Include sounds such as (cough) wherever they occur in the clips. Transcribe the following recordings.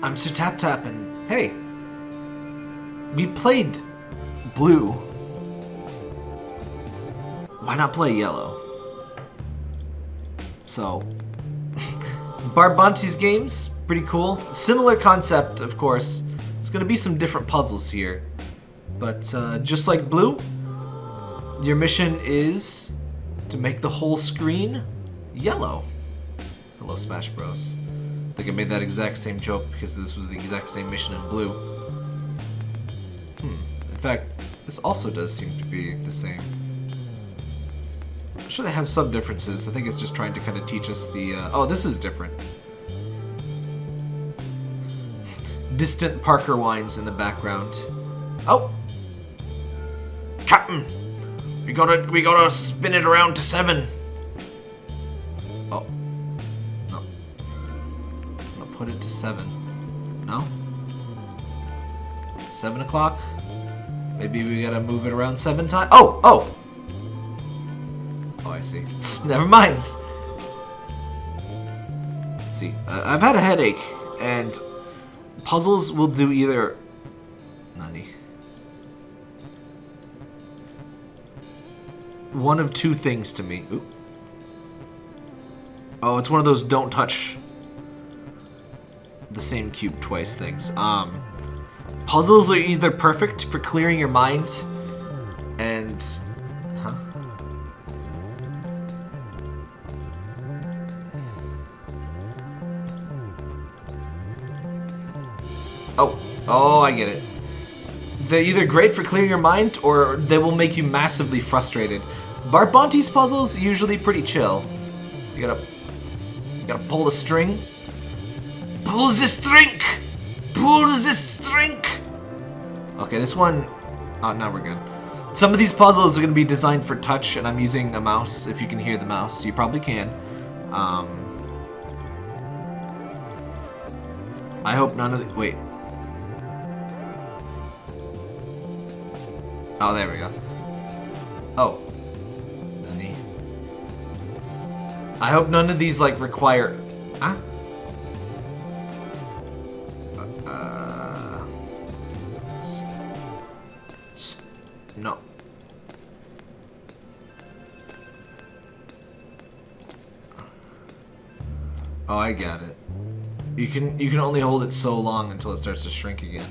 I'm Sir Tap Tap, and hey, we played blue. Why not play yellow? So, (laughs) Bart Bonte's games, pretty cool. Similar concept, of course. It's gonna be some different puzzles here. But uh, just like blue, your mission is to make the whole screen yellow. Hello, Smash Bros. Think I made that exact same joke because this was the exact same mission in blue. Hmm. In fact, this also does seem to be the same. I'm sure they have some differences. I think it's just trying to kind of teach us the... Uh... Oh, this is different. Distant Parker whines in the background. Oh! Captain! We gotta, we gotta spin it around to seven. Put it to seven. No? Seven o'clock? Maybe we gotta move it around seven times. Oh! Oh! Oh, I see. (laughs) Never mind. Let's see. Uh, I've had a headache, and puzzles will do either... Nani. One of two things to me. Oh, it's one of those don't touch the same cube twice things. Um, puzzles are either perfect for clearing your mind and... Oh, oh, I get it. They're either great for clearing your mind or they will make you massively frustrated. Bart Bonte's puzzles usually pretty chill. You gotta, you gotta pull the string. Pull the string! Pull the string! Okay, this one, oh, now we're good. Some of these puzzles are gonna be designed for touch, and I'm using a mouse. If you can hear the mouse, you probably can. Um, I hope none of the, wait. Oh, there we go. Oh. I hope none of these, like, require... Ah? No. Oh, I got it. You can you can only hold it so long until it starts to shrink again.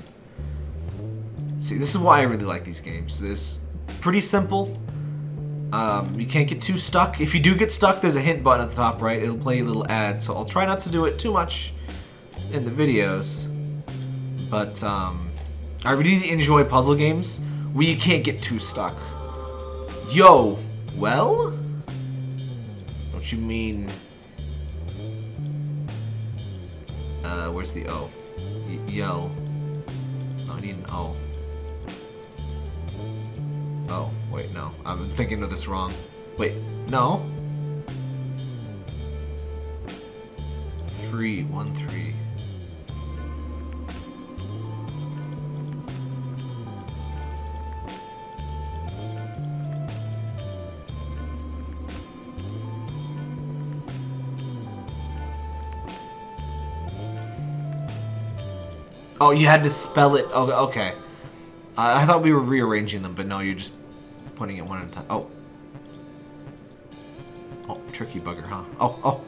See, this is why I really like these games. This pretty simple. Um, you can't get too stuck. If you do get stuck, there's a hint button at the top right. It'll play a little ad, so I'll try not to do it too much in the videos. But um, I really enjoy puzzle games you can't get too stuck. Yo, well? Don't you mean... Uh, where's the O? Y yell. Oh, I need an O. Oh, wait, no. I'm thinking of this wrong. Wait, no. Three, one, three. Oh, you had to spell it. Oh, okay. I, I thought we were rearranging them, but no, you're just putting it one at a time. Oh. Oh, tricky bugger, huh? Oh, oh.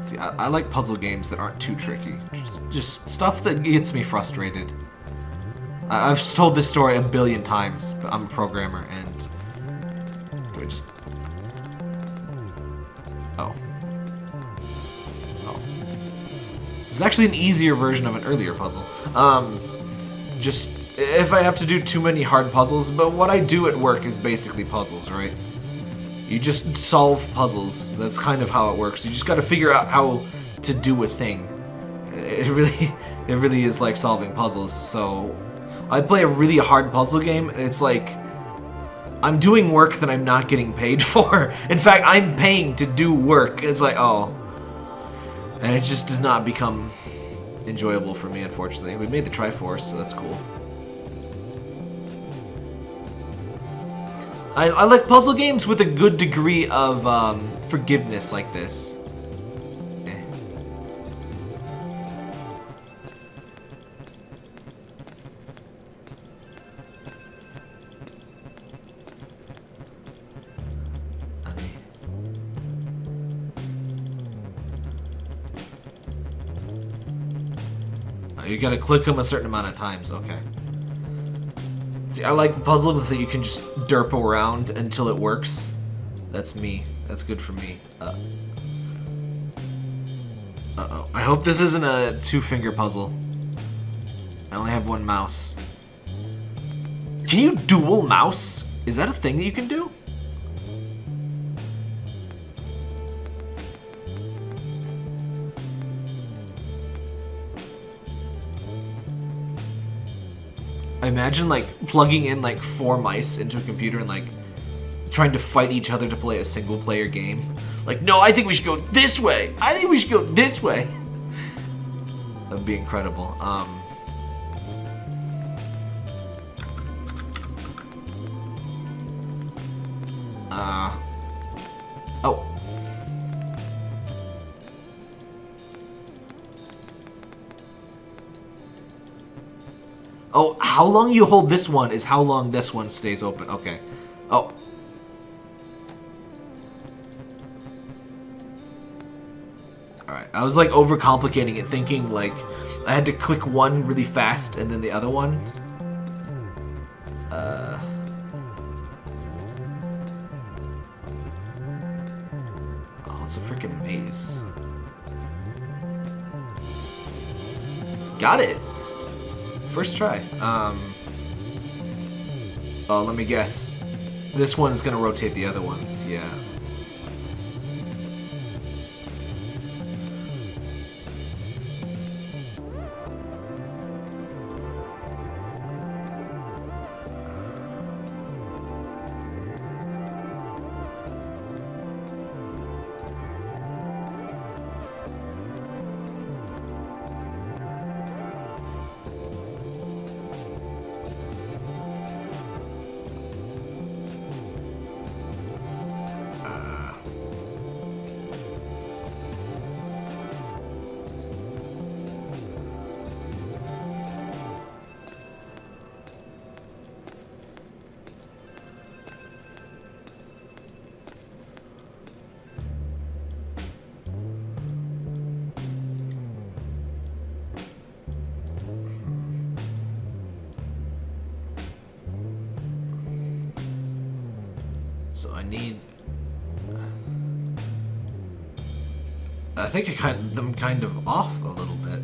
See, I, I like puzzle games that aren't too tricky. Just, just stuff that gets me frustrated. I, I've told this story a billion times, but I'm a programmer, and... It's actually an easier version of an earlier puzzle. Um, just, if I have to do too many hard puzzles, but what I do at work is basically puzzles, right? You just solve puzzles. That's kind of how it works. You just gotta figure out how to do a thing. It really, (laughs) it really is like solving puzzles, so... I play a really hard puzzle game, and it's like... I'm doing work that I'm not getting paid (laughs) for. In fact, I'm paying to do work. It's like, oh. And it just does not become enjoyable for me, unfortunately. We made the Triforce, so that's cool. I, I like puzzle games with a good degree of um, forgiveness like this. You gotta click them a certain amount of times, okay. See, I like puzzles that you can just derp around until it works. That's me. That's good for me. Uh, Uh-oh. I hope this isn't a two-finger puzzle. I only have one mouse. Can you dual mouse? Is that a thing that you can do? I imagine like plugging in like four mice into a computer and like trying to fight each other to play a single player game. Like, no, I think we should go this way. I think we should go this way. (laughs) That'd be incredible. Um, Oh, how long you hold this one is how long this one stays open. Okay. Oh. Alright, I was like overcomplicating it, thinking like I had to click one really fast and then the other one. Uh... Oh, it's a freaking maze. Got it! First try. Um... Oh, let me guess. This one is gonna rotate the other ones, yeah. So I need... Uh, I think I kind them kind of off a little bit.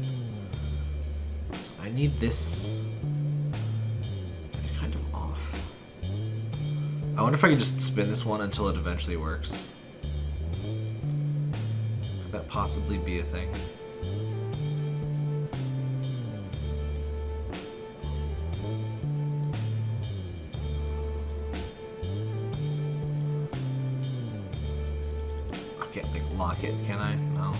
So I need this... They're kind of off. I wonder if I can just spin this one until it eventually works. Could that possibly be a thing? It, can I? No.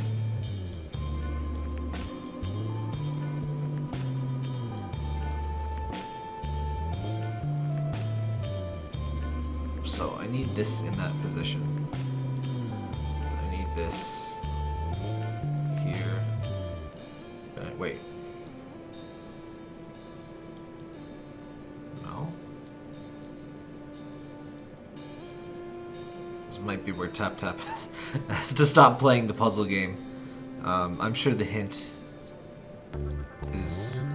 So I need this in that position. I need this Tap Tap (laughs) has, has to stop playing the puzzle game. Um, I'm sure the hint is...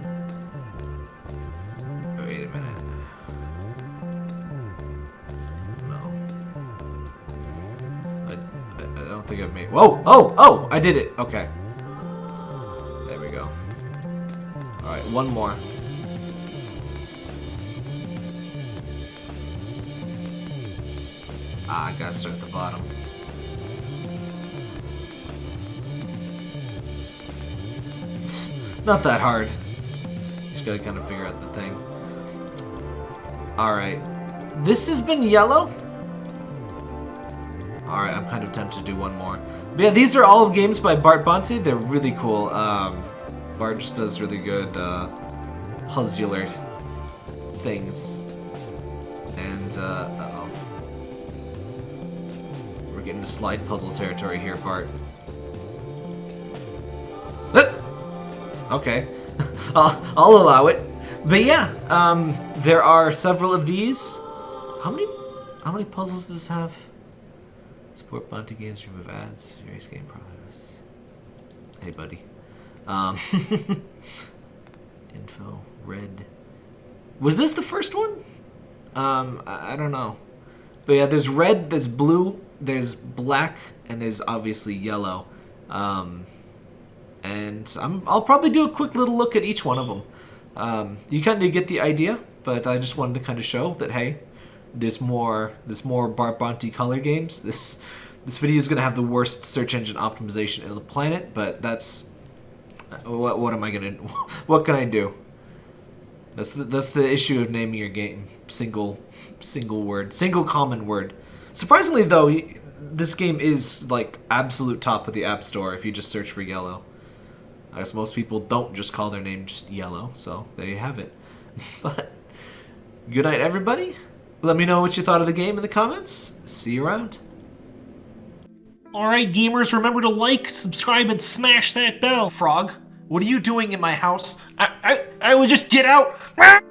Wait a minute. No. I, I, I don't think I've made... Whoa! Oh! Oh! I did it! Okay. There we go. Alright, one more. Ah, I gotta start at the bottom. Not that hard. Just gotta kind of figure out the thing. Alright. This has been yellow? Alright, I'm kind of tempted to do one more. But yeah, these are all games by Bart Bonte. They're really cool. Um, Bart just does really good uh, puzzler things. And, uh, into slide puzzle territory here, Bart. Ah! Okay. (laughs) I'll, I'll allow it. But yeah, um, there are several of these. How many how many puzzles does this have? Support Bonte games, remove ads, various game progress. Hey buddy. Um, (laughs) info, red. Was this the first one? Um, I, I don't know. But yeah, there's red, there's blue, there's black, and there's obviously yellow. Um, and I'm, I'll probably do a quick little look at each one of them. Um, you kind of get the idea, but I just wanted to kind of show that hey, there's more there's more Bart color games. (laughs) This this video is gonna have the worst search engine optimization in the planet, but that's what what am I gonna (laughs) what can I do? That's the, that's the issue of naming your game single single word single common word. Surprisingly though, this game is like absolute top of the app store if you just search for yellow. I guess most people don't just call their name just yellow, so there you have it. (laughs) but good night, everybody. Let me know what you thought of the game in the comments. See you around. Alright, gamers, remember to like, subscribe, and smash that bell. Frog, what are you doing in my house? I, I, I would just get out. (laughs)